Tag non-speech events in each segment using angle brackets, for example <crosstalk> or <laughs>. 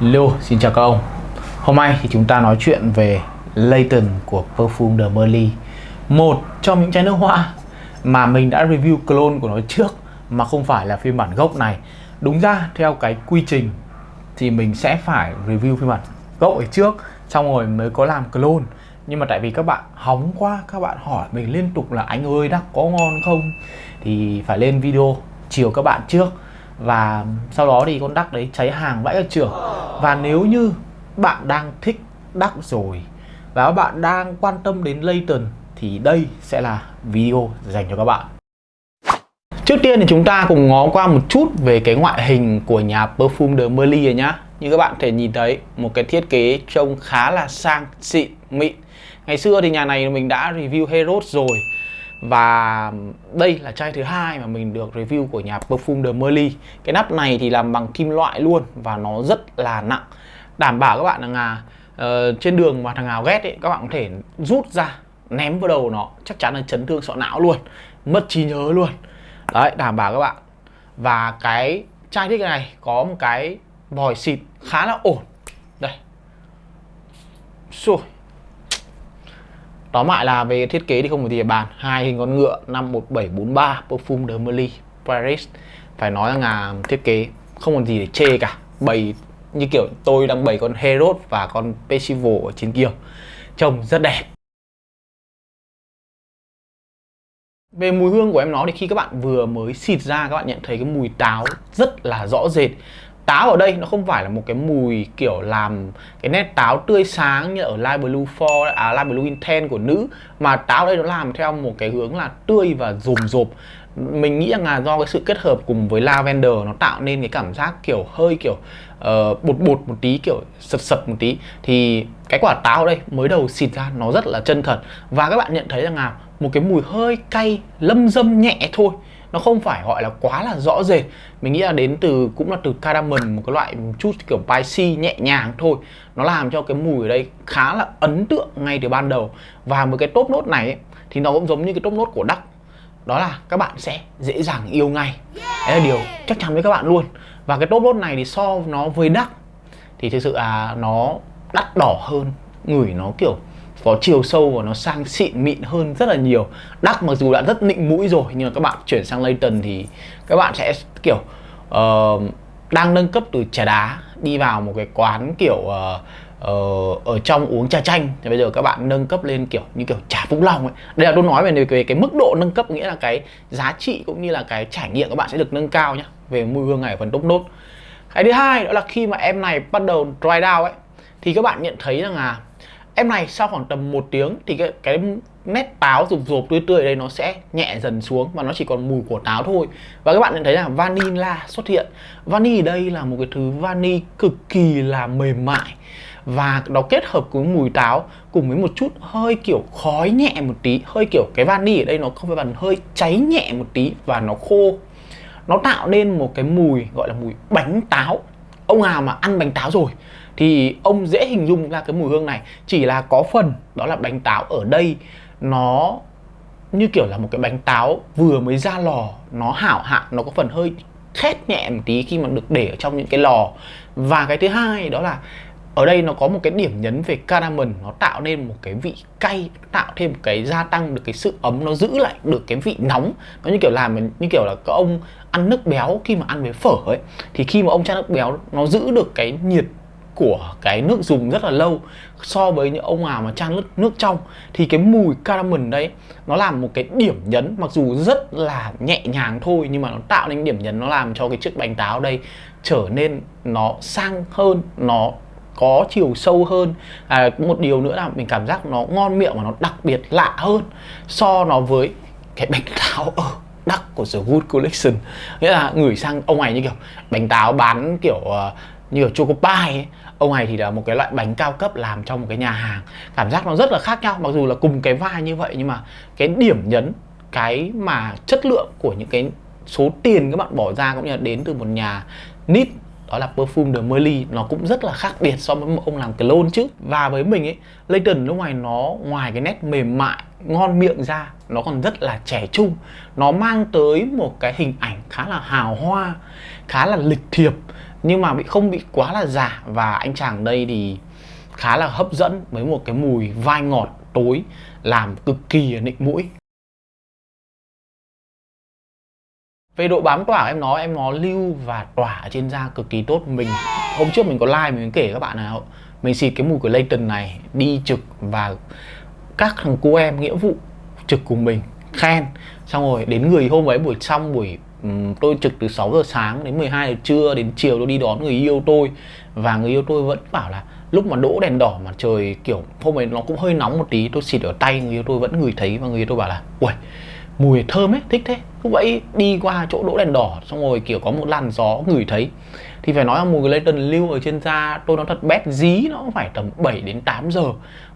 Hello, xin chào các ông. Hôm nay thì chúng ta nói chuyện về Layton của Perfume de Merly Một trong những chai nước hoa mà mình đã review clone của nó trước mà không phải là phiên bản gốc này. Đúng ra theo cái quy trình thì mình sẽ phải review phiên bản gốc ở trước xong rồi mới có làm clone. Nhưng mà tại vì các bạn hóng quá các bạn hỏi mình liên tục là anh ơi đắc có ngon không? Thì phải lên video chiều các bạn trước và sau đó thì con đắc đấy cháy hàng vãi cả trường. Và nếu như bạn đang thích đắc rồi và các bạn đang quan tâm đến Layton thì đây sẽ là video dành cho các bạn. Trước tiên thì chúng ta cùng ngó qua một chút về cái ngoại hình của nhà Perfume de Merly rồi nhá. Như các bạn thể nhìn thấy, một cái thiết kế trông khá là sang xịn, mịn. Ngày xưa thì nhà này mình đã review Heroes rồi và đây là chai thứ hai mà mình được review của nhà Perfume de Merly Cái nắp này thì làm bằng kim loại luôn và nó rất là nặng. Đảm bảo các bạn là uh, trên đường mà thằng nào ghét ấy, các bạn có thể rút ra ném vào đầu nó Chắc chắn là chấn thương sọ não luôn, mất trí nhớ luôn. Đấy, đảm bảo các bạn. Và cái chai thích này có một cái vòi xịt khá là ổn. Đây. Xôi Tóm lại là về thiết kế thì không có gì để bàn. Hai hình con ngựa, năm 1743 Perfume de Merly Paris. Phải nói rằng là thiết kế, không còn gì để chê cả. Bày như kiểu tôi đang bày con Herod và con Percival ở trên kia. Trông rất đẹp. Về mùi hương của em nó thì khi các bạn vừa mới xịt ra, các bạn nhận thấy cái mùi táo rất là rõ rệt. Táo ở đây nó không phải là một cái mùi kiểu làm cái nét táo tươi sáng như ở Light Blue 4, à Light Blue Intense của nữ Mà táo ở đây nó làm theo một cái hướng là tươi và rồm rộp. Mình nghĩ rằng là do cái sự kết hợp cùng với lavender nó tạo nên cái cảm giác kiểu hơi kiểu uh, bột bột một tí kiểu sật sật một tí Thì cái quả táo ở đây mới đầu xịt ra nó rất là chân thật. Và các bạn nhận thấy rằng là một cái mùi hơi cay lâm dâm nhẹ thôi nó không phải gọi là quá là rõ rệt. Mình nghĩ là đến từ cũng là từ cardamom một cái loại một chút kiểu spicy nhẹ nhàng thôi. Nó làm cho cái mùi ở đây khá là ấn tượng ngay từ ban đầu. Và một cái top nốt này ấy, thì nó cũng giống như cái top nốt của đắc đó là các bạn sẽ dễ dàng yêu ngay. Đấy là điều chắc chắn với các bạn luôn. Và cái top nốt này thì so nó với đắc thì thực sự là nó đắt đỏ hơn ngửi nó kiểu có chiều sâu và nó sang xịn mịn hơn rất là nhiều. Đắc mặc dù đã rất nịnh mũi rồi nhưng mà các bạn chuyển sang Layton thì các bạn sẽ kiểu uh, đang nâng cấp từ trà đá đi vào một cái quán kiểu uh, uh, ở trong uống trà chanh. Thì bây giờ các bạn nâng cấp lên kiểu như kiểu trà Vũng Long ấy. Đây là tôi nói về, về cái mức độ nâng cấp nghĩa là cái giá trị cũng như là cái trải nghiệm các bạn sẽ được nâng cao nhá về mùi hương này ở phần top nốt. Cái thứ hai đó là khi mà em này bắt đầu dry down ấy thì các bạn nhận thấy rằng là em này sau khoảng tầm một tiếng thì cái, cái nét táo rụp rụp tươi tươi ở đây nó sẽ nhẹ dần xuống và nó chỉ còn mùi của táo thôi. Và các bạn nhận thấy là vanilla xuất hiện. Vani ở đây là một cái thứ vani cực kỳ là mềm mại và nó kết hợp với mùi táo cùng với một chút hơi kiểu khói nhẹ một tí. Hơi kiểu cái vani ở đây nó không phải bằng hơi cháy nhẹ một tí và nó khô. Nó tạo nên một cái mùi gọi là mùi bánh táo. Ông nào mà ăn bánh táo rồi thì ông dễ hình dung ra cái mùi hương này. Chỉ là có phần đó là bánh táo ở đây. Nó như kiểu là một cái bánh táo vừa mới ra lò, nó hảo hạn, nó có phần hơi khét nhẹ một tí khi mà được để ở trong những cái lò. Và cái thứ hai đó là ở đây nó có một cái điểm nhấn về cardamom nó tạo nên một cái vị cay, tạo thêm một cái gia tăng được cái sự ấm, nó giữ lại được cái vị nóng. Nó như kiểu làm, như kiểu là các ông ăn nước béo, khi mà ăn với phở ấy, thì khi mà ông chan nước béo, nó giữ được cái nhiệt của cái nước dùng rất là lâu so với những ông nào mà chan nước, nước trong thì cái mùi caramel đấy nó làm một cái điểm nhấn mặc dù rất là nhẹ nhàng thôi nhưng mà nó tạo nên điểm nhấn nó làm cho cái chiếc bánh táo đây trở nên nó sang hơn nó có chiều sâu hơn à, một điều nữa là mình cảm giác nó ngon miệng và nó đặc biệt lạ hơn so nó với cái bánh <laughs> táo ở đắc của The Good Collection nghĩa là ngửi sang ông này như kiểu bánh táo bán kiểu uh, như ở choco pie ấy ông này thì là một cái loại bánh cao cấp làm trong một cái nhà hàng. Cảm giác nó rất là khác nhau, mặc dù là cùng cái vai như vậy, nhưng mà cái điểm nhấn, cái mà chất lượng của những cái số tiền các bạn bỏ ra cũng như là đến từ một nhà nít, đó là Perfume de Merly nó cũng rất là khác biệt so với ông làm clone chứ. Và với mình ấy, Layton lúc ngoài nó, ngoài cái nét mềm mại, ngon miệng ra, nó còn rất là trẻ trung. Nó mang tới một cái hình ảnh khá là hào hoa, khá là lịch thiệp nhưng mà bị không bị quá là giả. Và anh chàng đây thì khá là hấp dẫn với một cái mùi vai ngọt tối, làm cực kỳ nịnh mũi. Về độ bám tỏa em nói, em nó lưu và tỏa trên da cực kỳ tốt. Mình hôm trước mình có like mình kể các bạn nào. Mình xịt cái mùi của Layton này đi trực và các thằng cô em, nghĩa vụ trực cùng mình. Khen. Xong rồi đến người hôm ấy, buổi xong buổi Ừ, tôi trực từ 6 giờ sáng đến 12 giờ trưa, đến chiều tôi đi đón người yêu tôi. Và người yêu tôi vẫn bảo là lúc mà đỗ đèn đỏ mà trời, kiểu, hôm ấy nó cũng hơi nóng một tí, tôi xịt ở tay, người yêu tôi vẫn ngửi thấy và người yêu tôi bảo là ui mùi thơm ấy, thích thế. Cứ vậy đi qua chỗ đỗ đèn đỏ, xong rồi, kiểu, có một làn gió ngửi thấy. Thì phải nói là mùi Layton lưu ở trên da tôi nó thật bét dí, nó phải tầm 7 đến 8 giờ.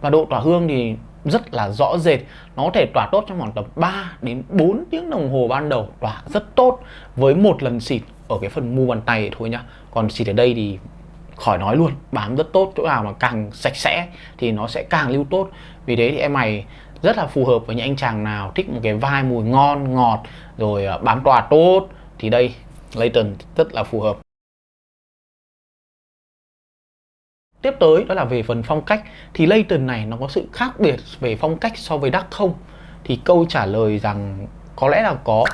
Và độ tỏa hương thì rất là rõ rệt. Nó có thể tỏa tốt trong khoảng tầm 3 đến 4 tiếng đồng hồ ban đầu, tỏa rất tốt với một lần xịt ở cái phần mu bàn tay thôi nhá. Còn xịt ở đây thì khỏi nói luôn, bám rất tốt, chỗ nào mà càng sạch sẽ thì nó sẽ càng lưu tốt. Vì thế thì em mày rất là phù hợp với những anh chàng nào thích một cái vai mùi ngon, ngọt, rồi à, bám tỏa tốt thì đây Layton rất là phù hợp. Tiếp tới, đó là về phần phong cách, thì Layton này nó có sự khác biệt về phong cách so với Dark không? Thì câu trả lời rằng có lẽ là có.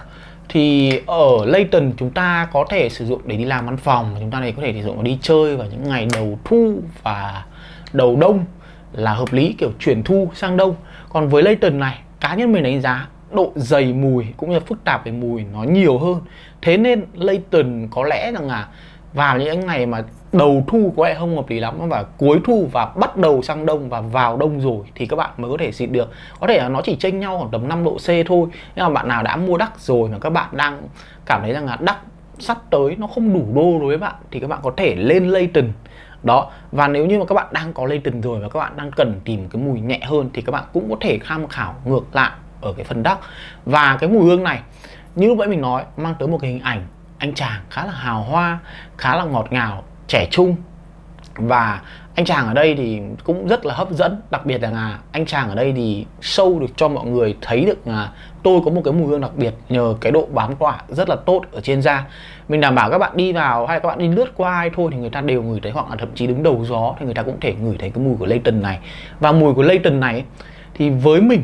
Thì ở Layton chúng ta có thể sử dụng để đi làm văn phòng, chúng ta này có thể sử dụng để đi chơi vào những ngày đầu thu và đầu đông là hợp lý, kiểu chuyển thu sang đông. Còn với Layton này, cá nhân mình đánh giá độ dày mùi cũng như phức tạp về mùi nó nhiều hơn. Thế nên Layton có lẽ rằng là vào những ngày mà đầu thu có lẽ không hợp lý lắm, và cuối thu và bắt đầu sang đông và vào đông rồi thì các bạn mới có thể xịt được. Có thể là nó chỉ chênh nhau khoảng tầm 5 độ C thôi, nhưng mà bạn nào đã mua đắc rồi mà các bạn đang cảm thấy rằng là đắc sắp tới nó không đủ đô đối với bạn thì các bạn có thể lên Layton đó, và nếu như mà các bạn đang có Layton rồi và các bạn đang cần tìm cái mùi nhẹ hơn thì các bạn cũng có thể tham khảo ngược lại ở cái phần đắc và cái mùi hương này, như lúc nãy mình nói, mang tới một cái hình ảnh anh chàng khá là hào hoa, khá là ngọt ngào, trẻ trung. Và anh chàng ở đây thì cũng rất là hấp dẫn, đặc biệt là anh chàng ở đây thì sâu được cho mọi người thấy được là tôi có một cái mùi hương đặc biệt nhờ cái độ bám tỏa rất là tốt ở trên da. Mình đảm bảo các bạn đi vào hay các bạn đi lướt qua ai thôi thì người ta đều ngửi thấy, hoặc là thậm chí đứng đầu gió thì người ta cũng thể ngửi thấy cái mùi của Layton này. Và mùi của Layton này thì với mình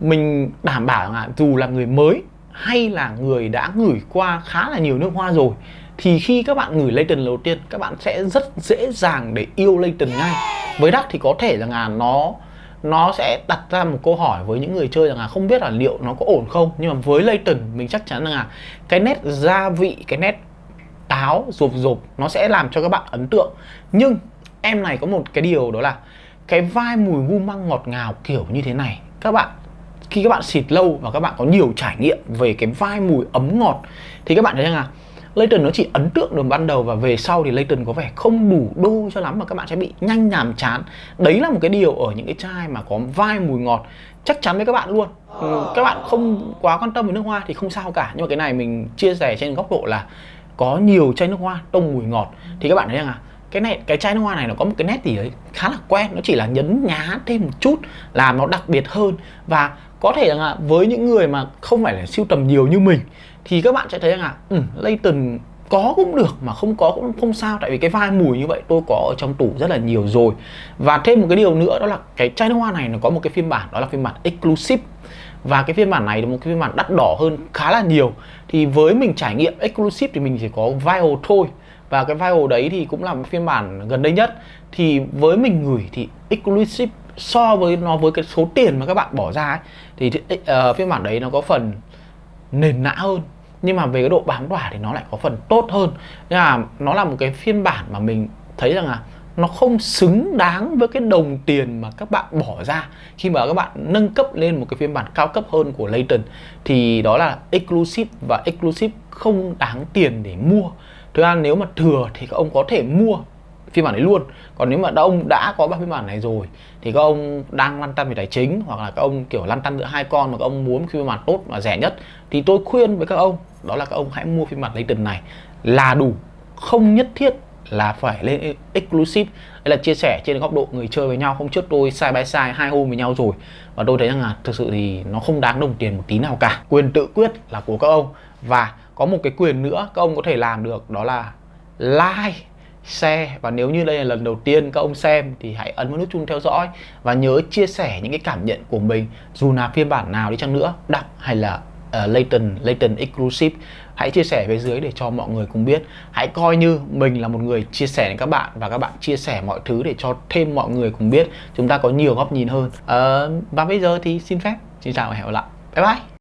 mình đảm bảo là dù là người mới hay là người đã ngửi qua khá là nhiều nước hoa rồi, thì khi các bạn ngửi Layton đầu tiên, các bạn sẽ rất dễ dàng để yêu Layton ngay. Với Đắc thì có thể rằng là nó nó sẽ đặt ra một câu hỏi với những người chơi rằng là không biết là liệu nó có ổn không. Nhưng mà với Layton mình chắc chắn là cái nét gia vị, cái nét táo, rộp rộp, nó sẽ làm cho các bạn ấn tượng. Nhưng em này có một cái điều đó là cái vai mùi gu măng ngọt ngào kiểu như thế này. Các bạn khi các bạn xịt lâu và các bạn có nhiều trải nghiệm về cái vai mùi ấm ngọt thì các bạn thấy rằng là Layton nó chỉ ấn tượng được ban đầu và về sau thì Layton có vẻ không đủ đô cho lắm mà các bạn sẽ bị nhanh nhàm chán. Đấy là một cái điều ở những cái chai mà có vai mùi ngọt chắc chắn với các bạn luôn. Ừ, các bạn không quá quan tâm về nước hoa thì không sao cả nhưng mà cái này mình chia sẻ trên góc độ là có nhiều chai nước hoa tông mùi ngọt. Thì các bạn thấy rằng là cái này cái chai nước hoa này nó có một cái nét gì đấy khá là quen nó chỉ là nhấn nhá thêm một chút làm nó đặc biệt hơn. Và có thể rằng là với những người mà không phải là siêu tầm nhiều như mình thì các bạn sẽ thấy rằng là ừ, Layton có cũng được mà không có cũng không sao. Tại vì cái vai mùi như vậy tôi có ở trong tủ rất là nhiều rồi. Và thêm một cái điều nữa đó là cái chai nước hoa này nó có một cái phiên bản đó là phiên bản exclusive. Và cái phiên bản này là một cái phiên bản đắt đỏ hơn khá là nhiều. Thì với mình trải nghiệm exclusive thì mình chỉ có vial thôi. Và cái vial đấy thì cũng là một phiên bản gần đây nhất. Thì với mình gửi thì exclusive so với nó với cái số tiền mà các bạn bỏ ra ấy, thì uh, phiên bản đấy nó có phần nền nã hơn. Nhưng mà về cái độ bám tỏa thì nó lại có phần tốt hơn. Nên là nó là một cái phiên bản mà mình thấy rằng là nó không xứng đáng với cái đồng tiền mà các bạn bỏ ra. Khi mà các bạn nâng cấp lên một cái phiên bản cao cấp hơn của Layton thì đó là exclusive và exclusive không đáng tiền để mua. Thực ra nếu mà thừa thì các ông có thể mua phiên bản đấy luôn. Còn nếu mà đã ông đã có ba phiên bản này rồi, thì các ông đang lăn tăn về tài chính, hoặc là các ông, kiểu, lăn tăn giữa hai con mà các ông muốn phiên bản tốt và rẻ nhất, thì tôi khuyên với các ông, đó là các ông hãy mua phiên bản Layton này. Là đủ, không nhất thiết là phải lên e- exclusive. Đây là chia sẻ trên góc độ người chơi với nhau, hôm trước tôi sai by sai hai hôm với nhau rồi, và tôi thấy rằng là thực sự thì nó không đáng đồng tiền một tí nào cả. Quyền tự quyết là của các ông. Và có một cái quyền nữa các ông có thể làm được, đó là like share và nếu như đây là lần đầu tiên các ông xem thì hãy ấn vào nút chuông theo dõi và nhớ chia sẻ những cái cảm nhận của mình. Dù là phiên bản nào đi chăng nữa đọc hay là uh, latent latent exclusive hãy chia sẻ phía dưới để cho mọi người cùng biết. Hãy coi như mình là một người chia sẻ đến các bạn và các bạn chia sẻ mọi thứ để cho thêm mọi người cùng biết. Chúng ta có nhiều góc nhìn hơn. Uh, và bây giờ thì xin phép. Xin chào và hẹn gặp lại. Bye bye.